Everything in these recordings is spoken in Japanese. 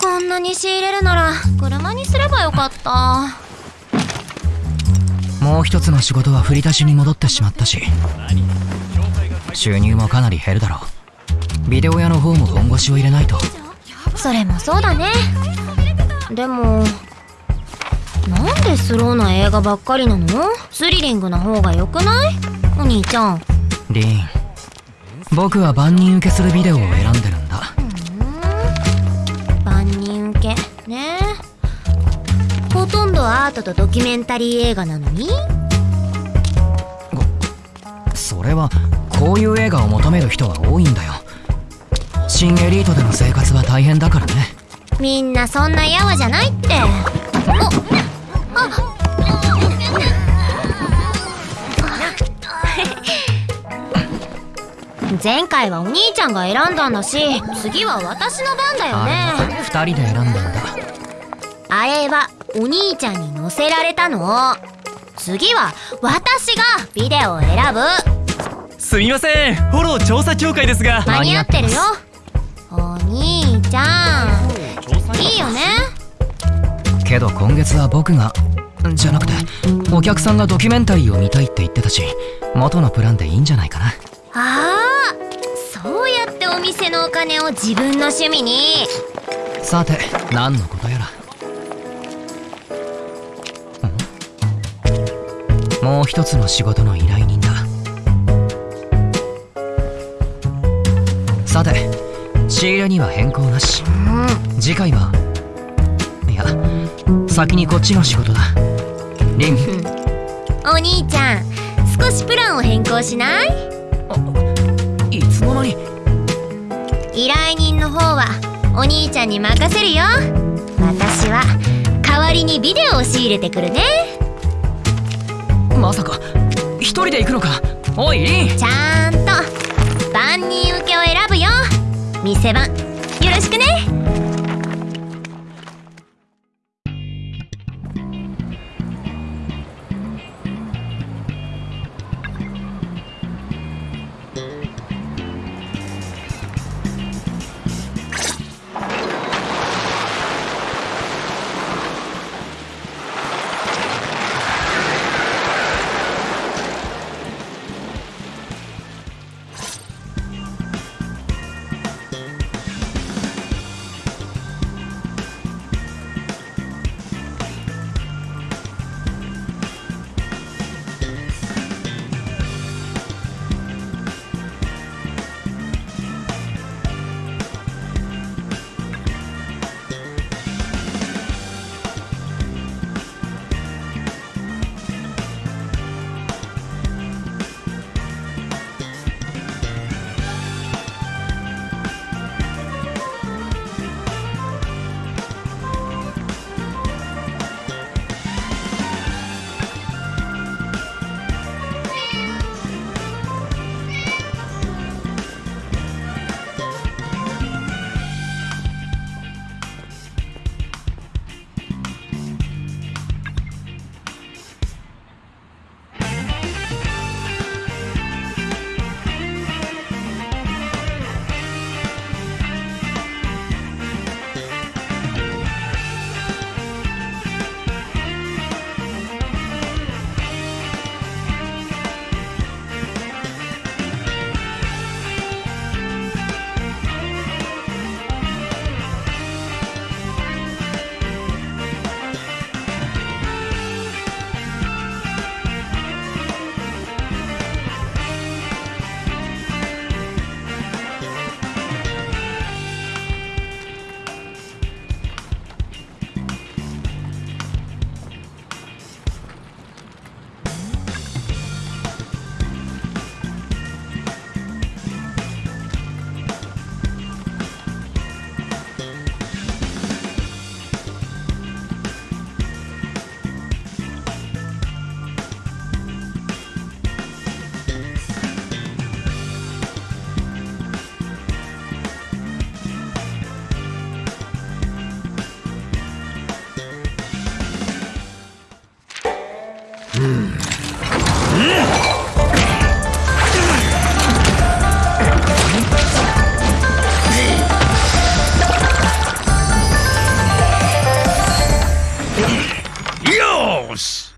こんなに仕入れるなら車にすればよかった。もう一つの仕事は振り出しに戻ってしまったし収入もかなり減るだろう。ビデオ屋の方も本腰を入れないと。それもそうだね。でもなんでスローな映画ばっかりなの？スリリングな方が良くない？お兄ちゃん。リーン。僕は万人受けするビデオを選んでるとんどアートとドキュメンタリー映画なのに？それはこういう映画を求める人は多いんだよ。新エリートでの生活は大変だからね。みんなそんなやわじゃないって。おあ前回はお兄ちゃんが選んだんだし次は私の番だよね二人で選んだんだあれはお兄ちゃんに乗せられたの。次は私がビデオを選ぶ。すみません。フォロー調査協会ですが。間に合ってるよ。お兄ちゃん。いいよね。けど今月は僕がじゃなくてお客さんがドキュメンタリーを見たいって言ってたし元のプランでいいんじゃないかな。ああそうやってお店のお金を自分の趣味に。さて何のことやらもう一つの仕事の依頼人だ。さて仕入れには変更なし。次回はいや先にこっちの仕事だ。リン。お兄ちゃん少しプランを変更しない？いつの間に。依頼人の方はお兄ちゃんに任せるよ。私は代わりにビデオを仕入れてくるねまさか。一人で行くのか。おいリン。ちゃんと。万人受けを選ぶよ。店番。よろしくね。Dios!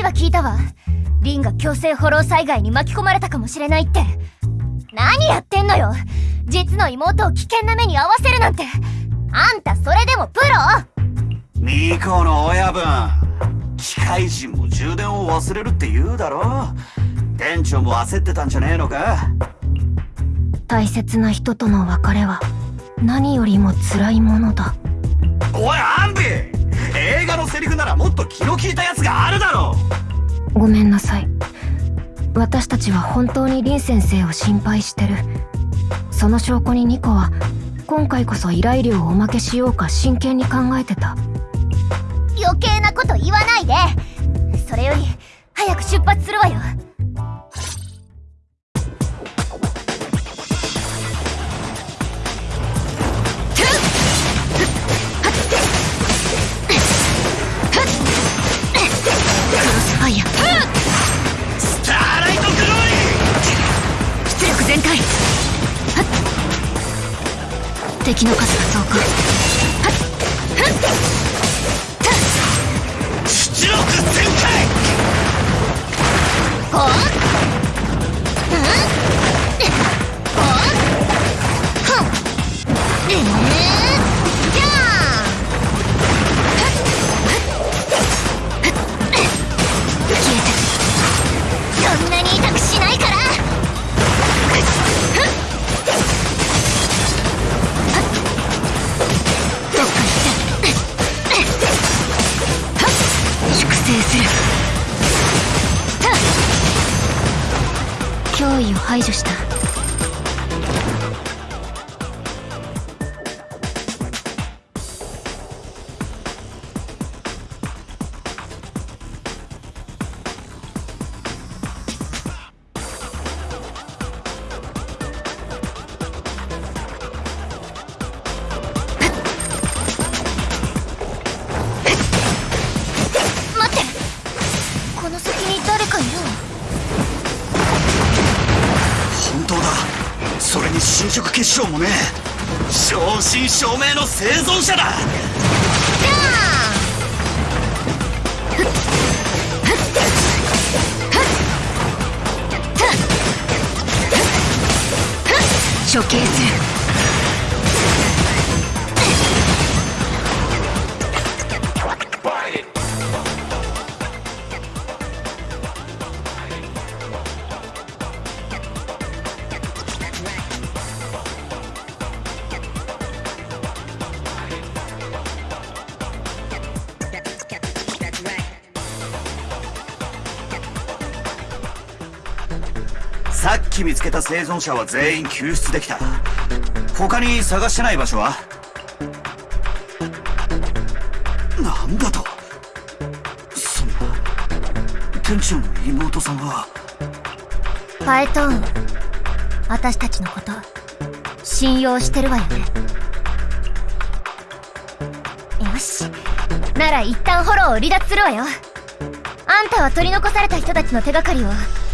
話は聞いたわ。リンが強制フォロー災害に巻き込まれたかもしれないって。何やってんのよ。実の妹を危険な目に遭わせるなんて。あんたそれでもプロ？ミコの親分。機械人も充電を忘れるって言うだろ。店長も焦ってたんじゃねえのか。大切な人との別れは何よりも辛いものだ。おいアンビ映画のセリフならもっと気の利いたやつがあるだろごめんなさい。私たちは本当に林先生を心配してる。その証拠にニコは今回こそ依頼料をおまけしようか真剣に考えてた。余計なこと言わないで。それより早く出発するわよ敵の数が増加。脅威を排除した。正真正銘の生存者だ。処刑するさっき見つけた生存者は全員救出できた。他に探してない場所は？なんだと？そんな。店長の妹さんは？パエトーン。私たちのこと信用してるわよね。よし。なら一旦フォローを離脱するわよ。あんたは取り残された人たちの手がかりを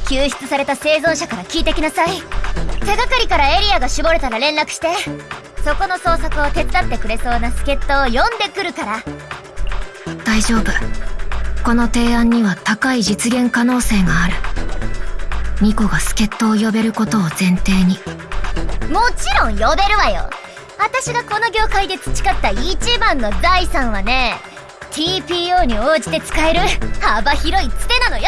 救出された生存者から聞いてきなさい。手がかりからエリアが絞れたら連絡してそこの捜索を手伝ってくれそうな助っ人を呼んでくるから。大丈夫。この提案には高い実現可能性がある。ニコが助っ人を呼べることを前提に。もちろん呼べるわよ。私がこの業界で培った一番の財産はね TPO に応じて使える幅広いツテなのよ。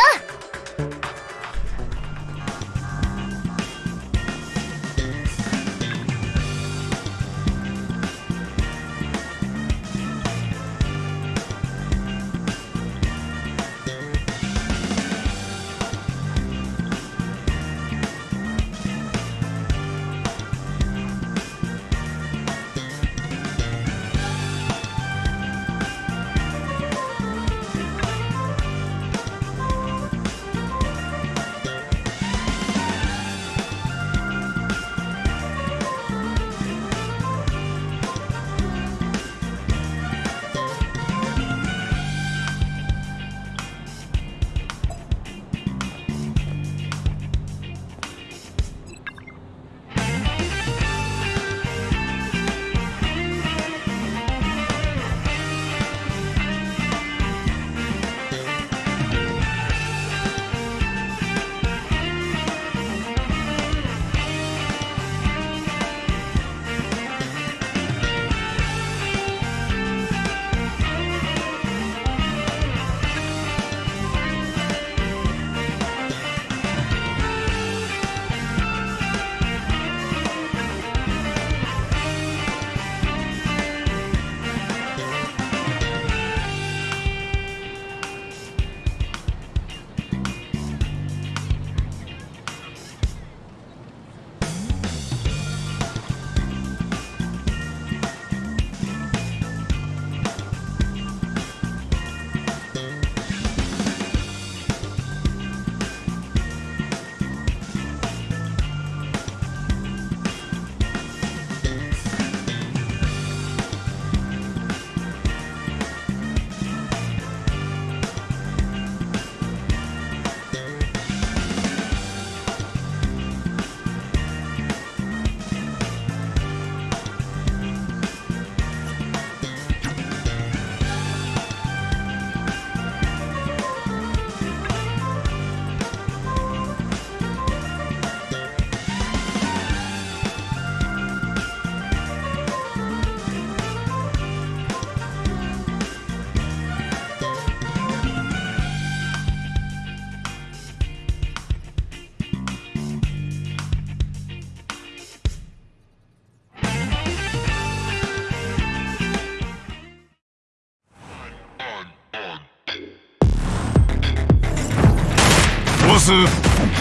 ス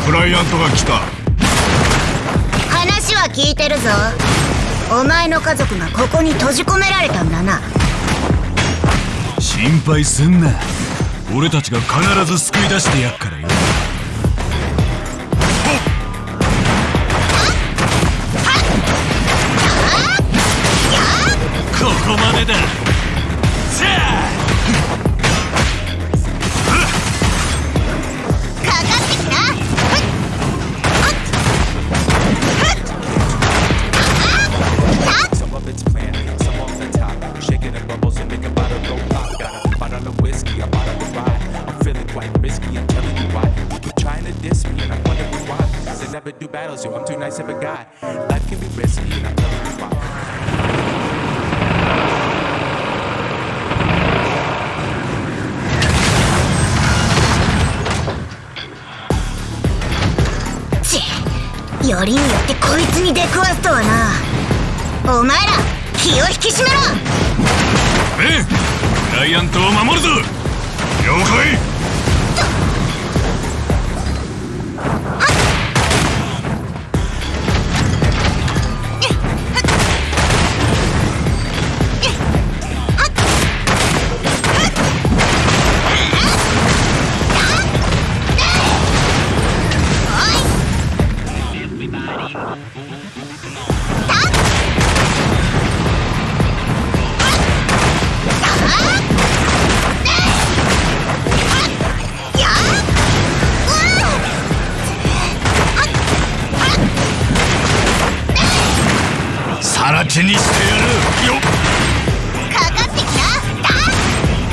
クライアントが来た。話は聞いてるぞ。お前の家族がここに閉じ込められたんだな。心配すんな。俺たちが必ず救い出してやっからよ。ここまでだ Quite risky, I'm telling you why. You keep trying to diss me, and I'm wondering why. Cause I never do battles, yo. I'm too nice of a guy. Life can be risky, and I'm telling you why. ちよりによってこいつに出くわすとはなお前ら気を引き締めろええクライアントを守るぞ了解やるよ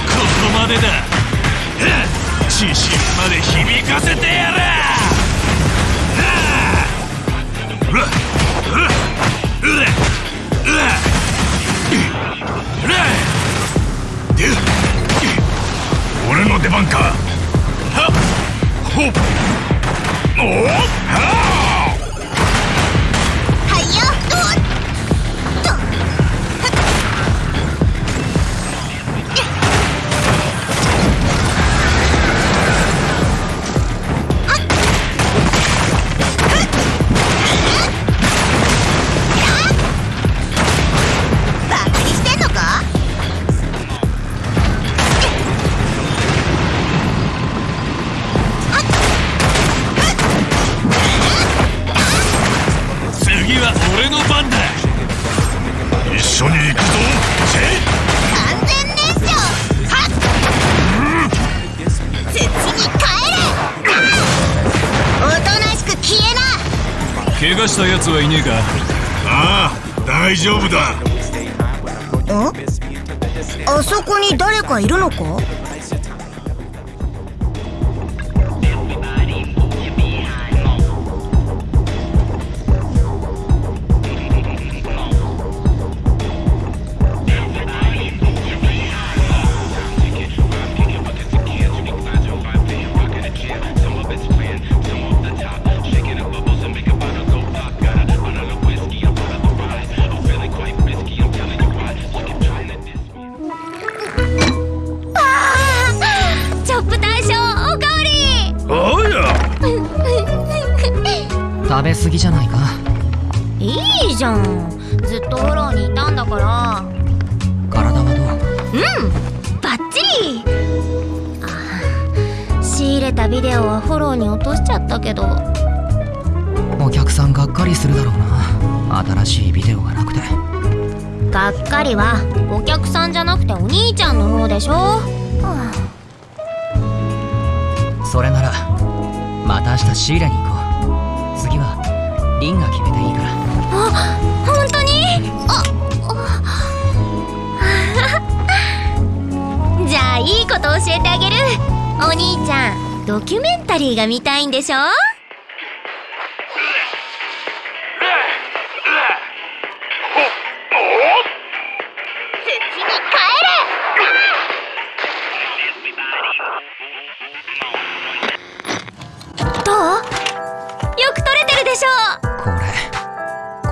ここまでだ自信まで響かせてやる俺の出番かはっほっおっはあ怪我した奴はいねえか？ああ大丈夫だ。あそこに誰かいるのか？食べ過ぎじゃないか？いいじゃん。ずっとフォローにいたんだから。体はどう？うんバッチリ。あ仕入れたビデオはフォローに落としちゃったけど。お客さんがっかりするだろうな。新しいビデオがなくて。がっかりはお客さんじゃなくてお兄ちゃんの方でしょ、はそれならまた明日仕入れに行こう次はリンが決めていいから。あ本当に？あ じゃあいいこと教えてあげる。お兄ちゃんドキュメンタリーが見たいんでしょ？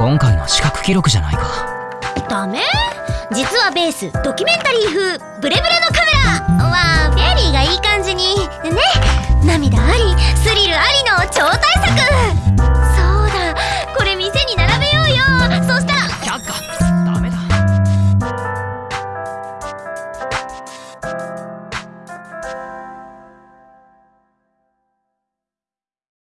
今回の視覚記録じゃないか。ダメ？実はベースドキュメンタリー風ブレブレのカメラ。はフェリーがいい感じに。ね涙ありスリルありの超大作。